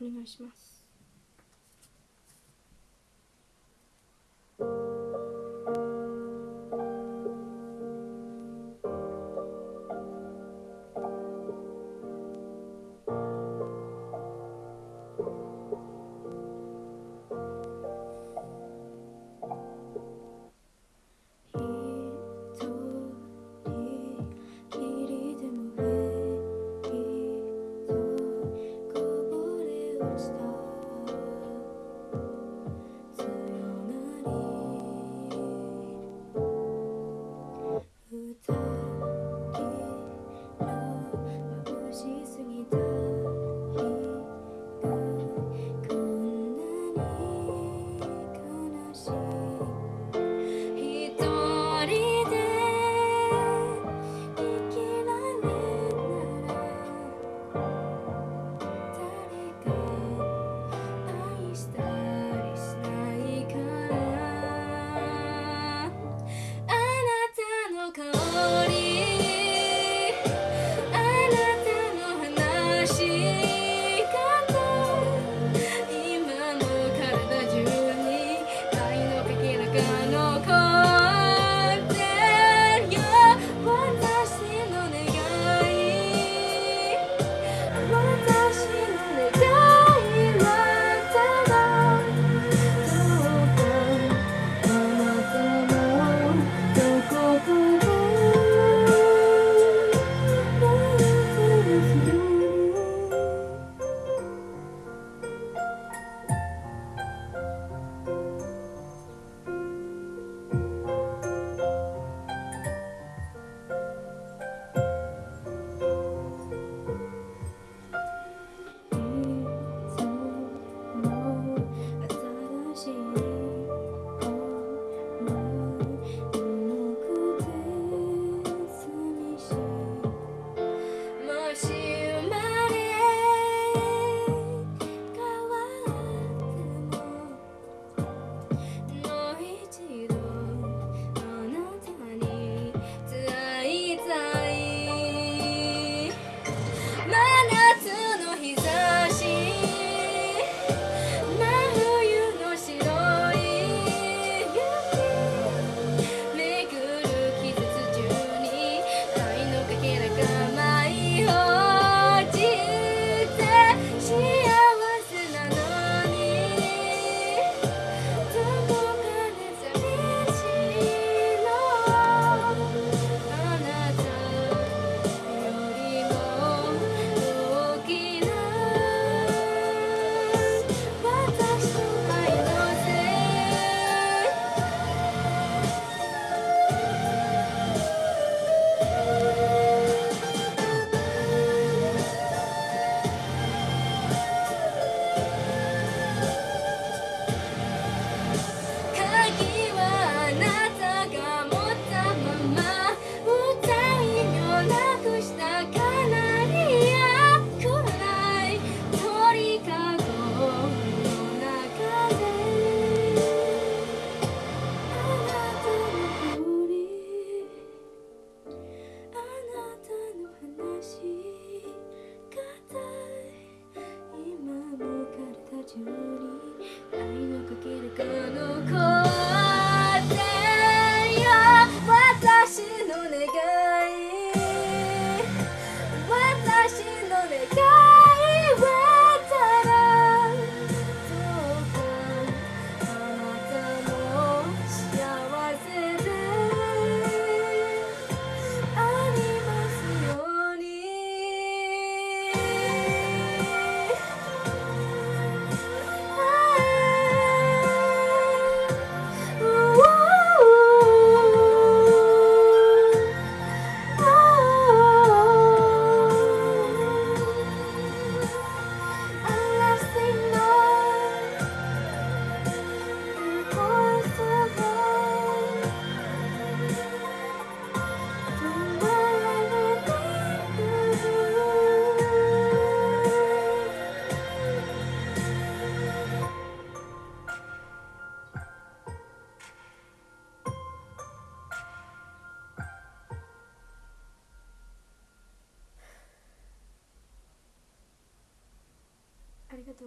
お願いします。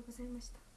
ございました。